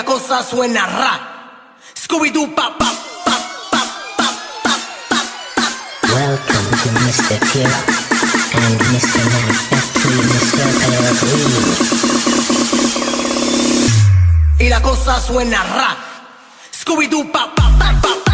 la cosa suena ra. Scooby-Doo, pa, pa, pa, pa, pa, pa, pa, pa. Welcome to Mr. Kira and Mr. Mac Factory, Mr. Pellegrini. y la cosa suena ra. Scooby-Doo, pa, pa, pa, pa, pa,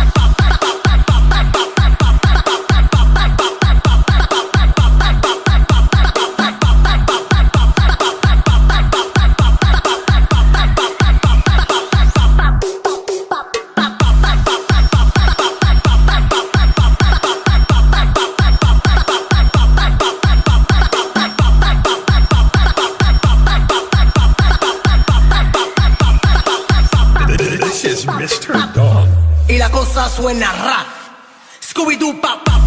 suena ra. Scooby-Doo, pa, pa,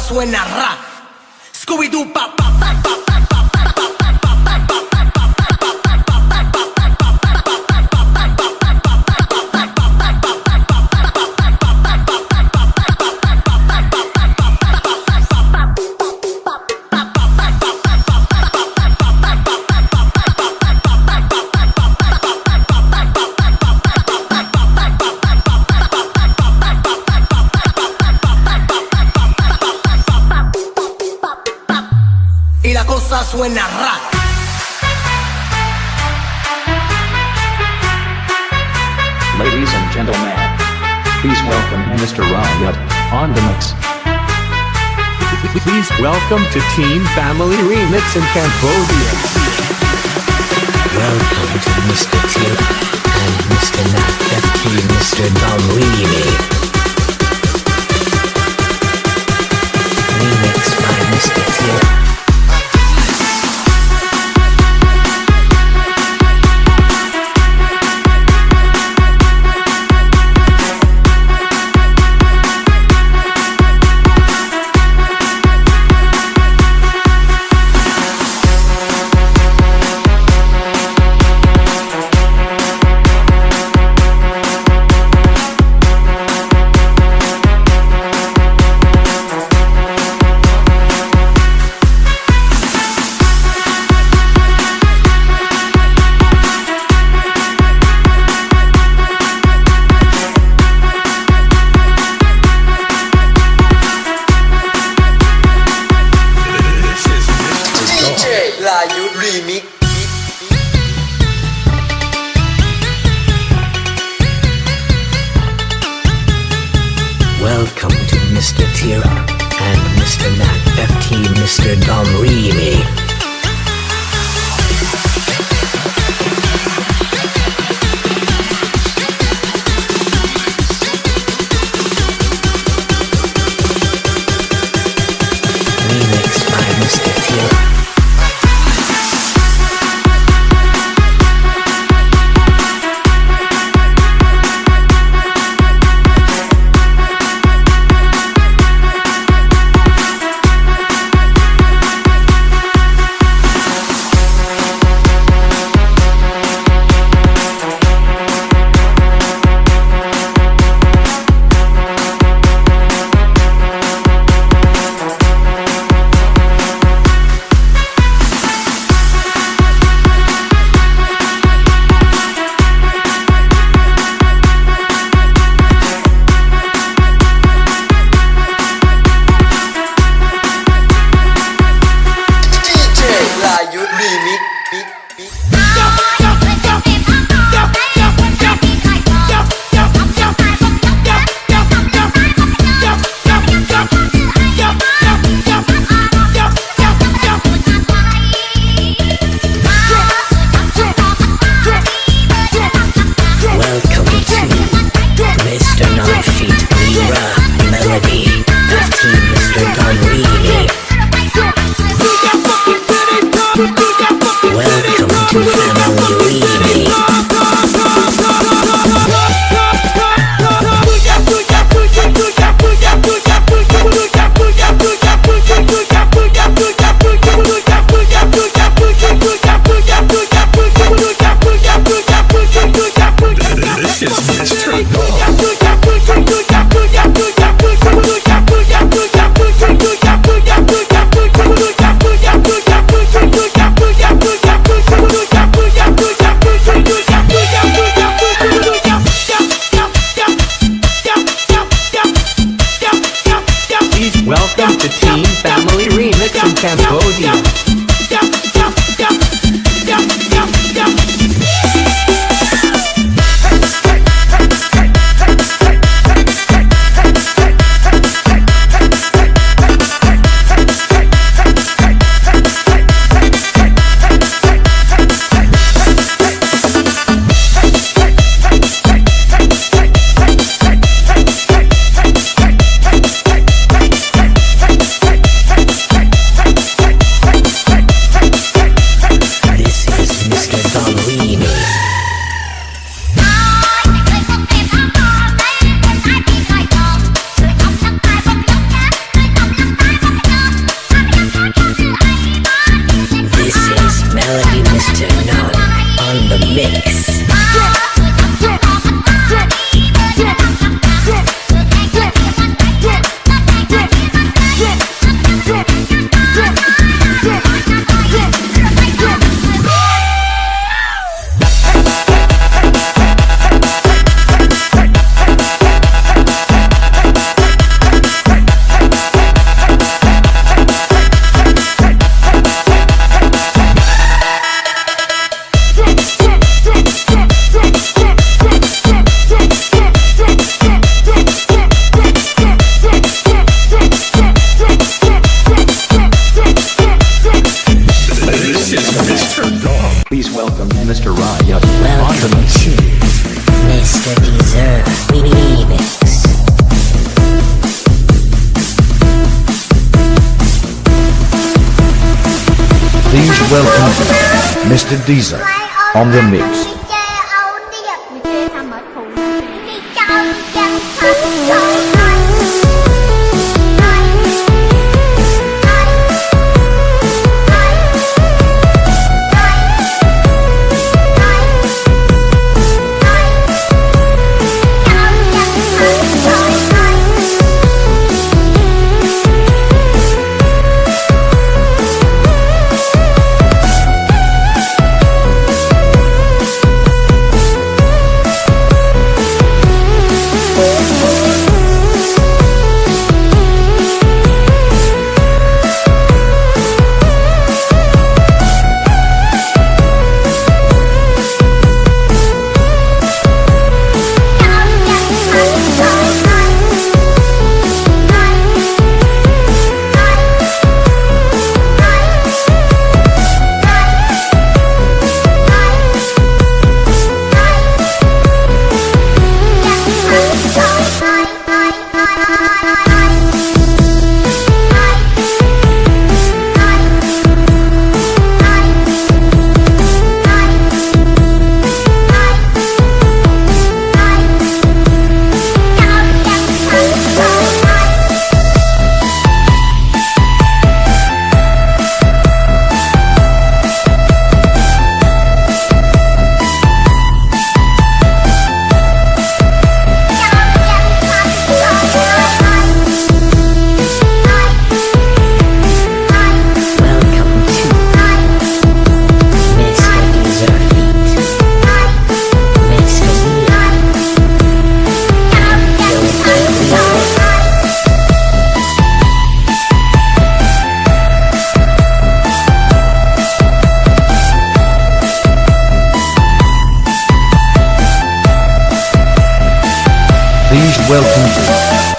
suena ra. Riot on the mix. Please welcome to Team Family Remix in Cambodia. Welcome to Mr. Kira and Mr. Mac Deezer on the mix.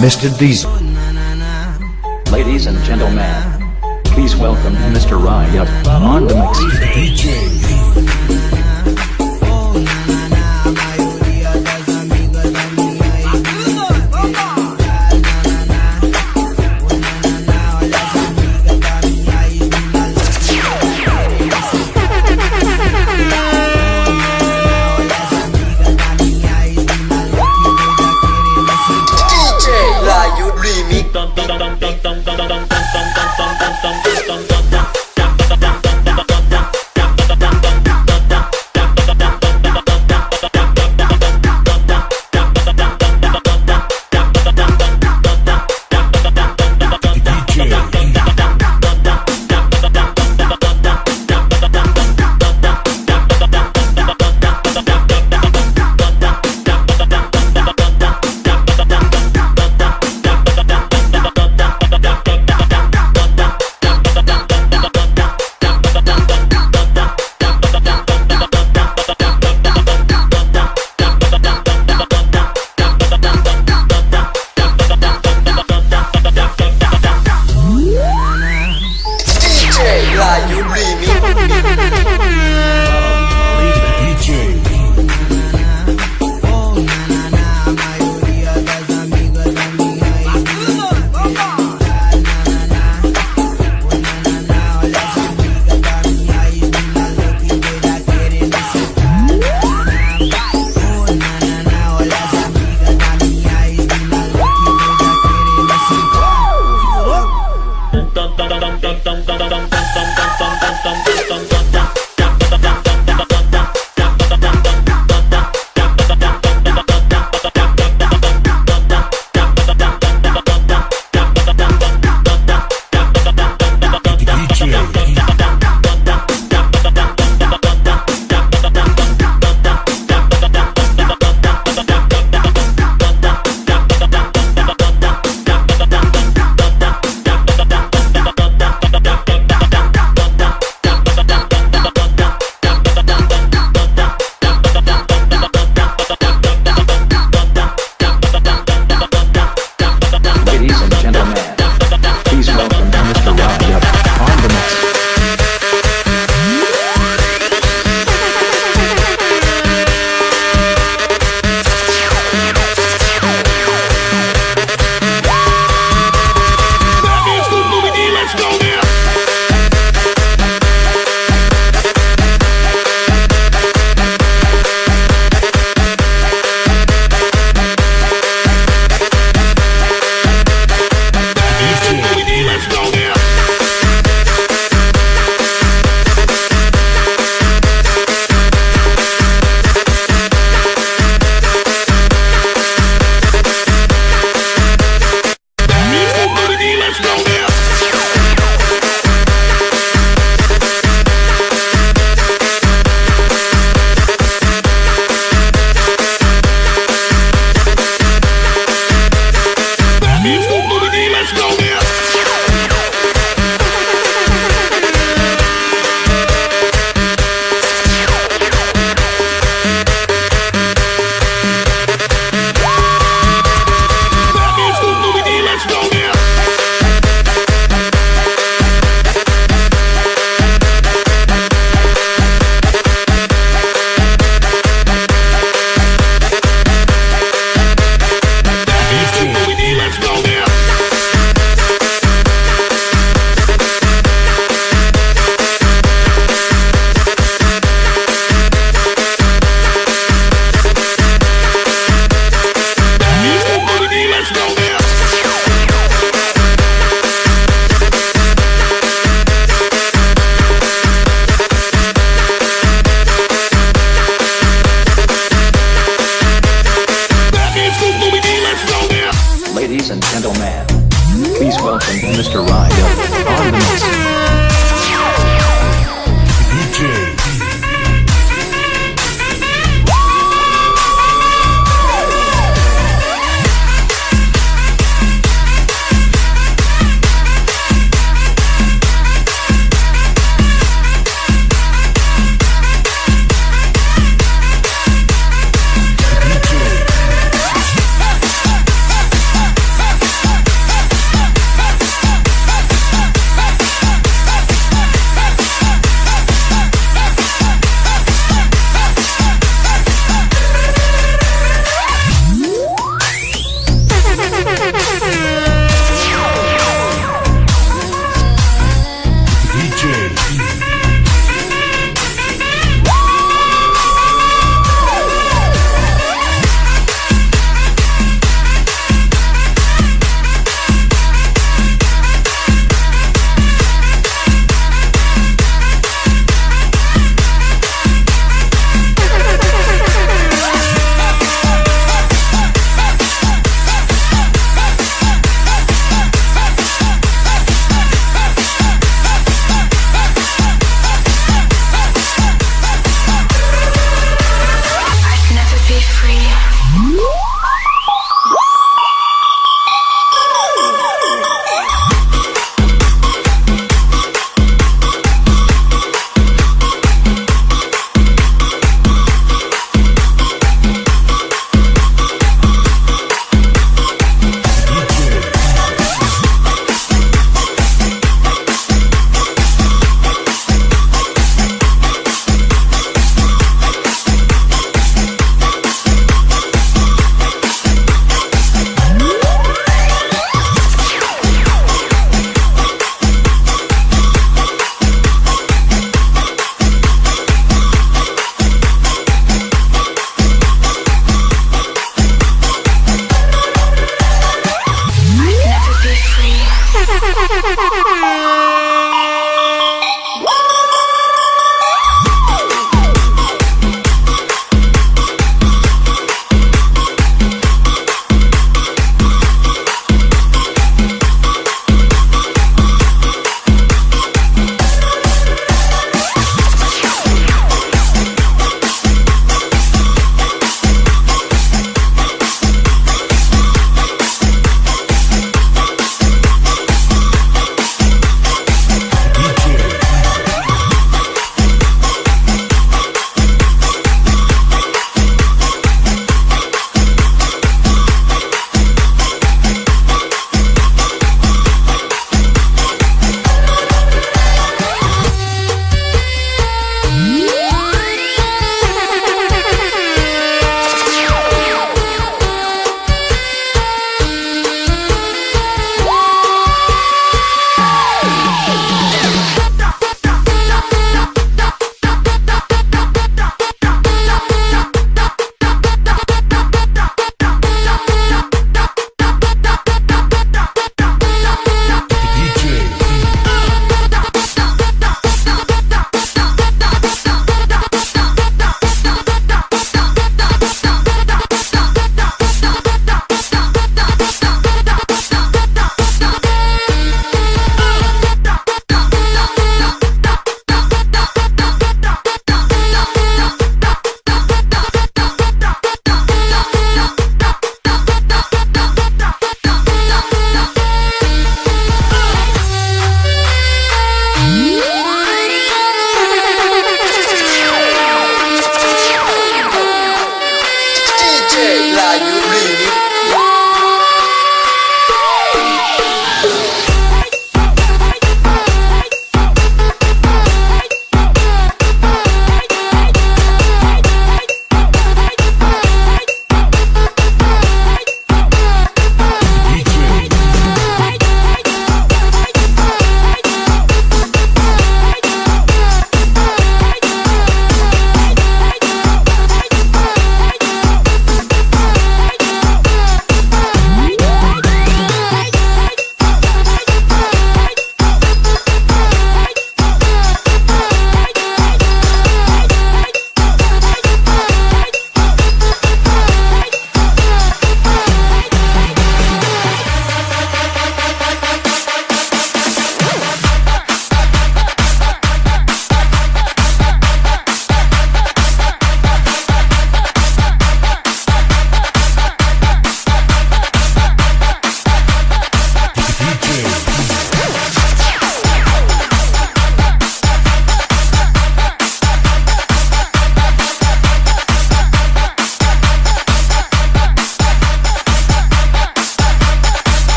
Mr. Diesel. Ladies and gentlemen, please welcome Mr. Ryan on the mix.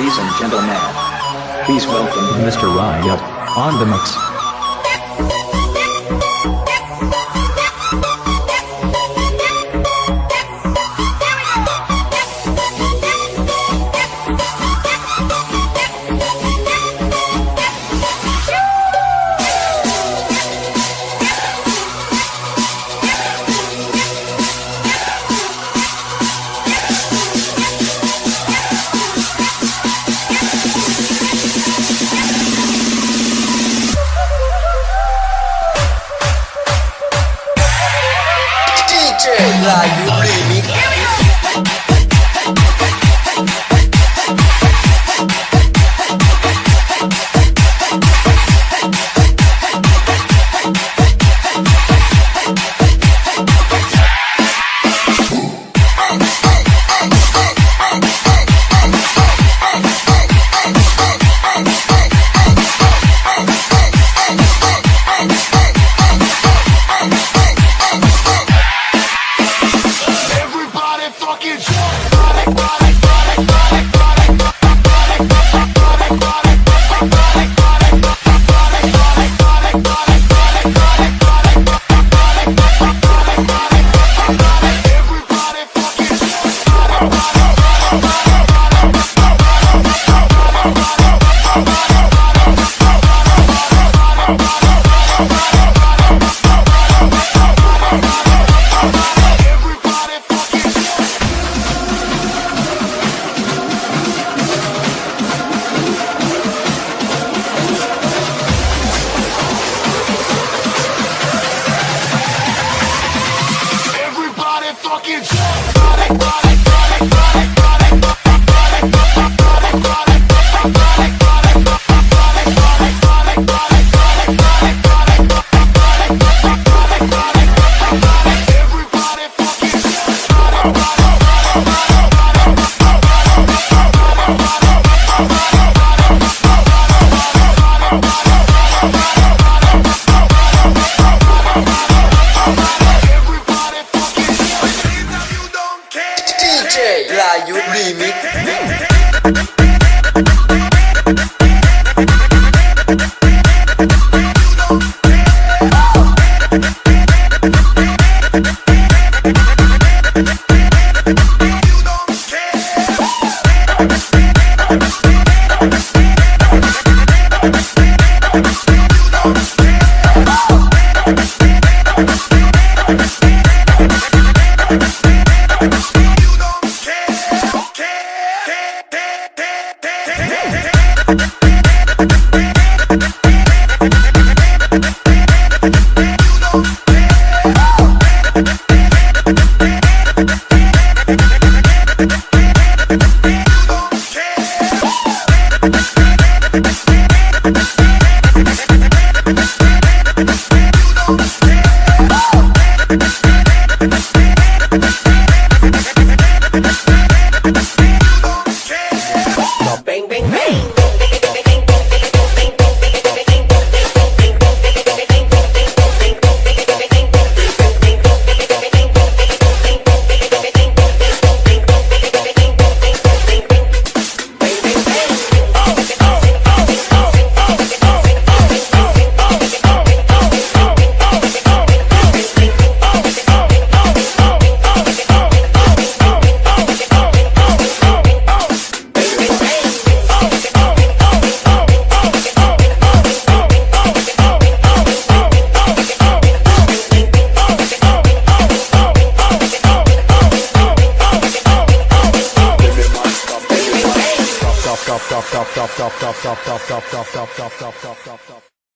Ladies and gentlemen, please welcome Mr. Riot, on the mix.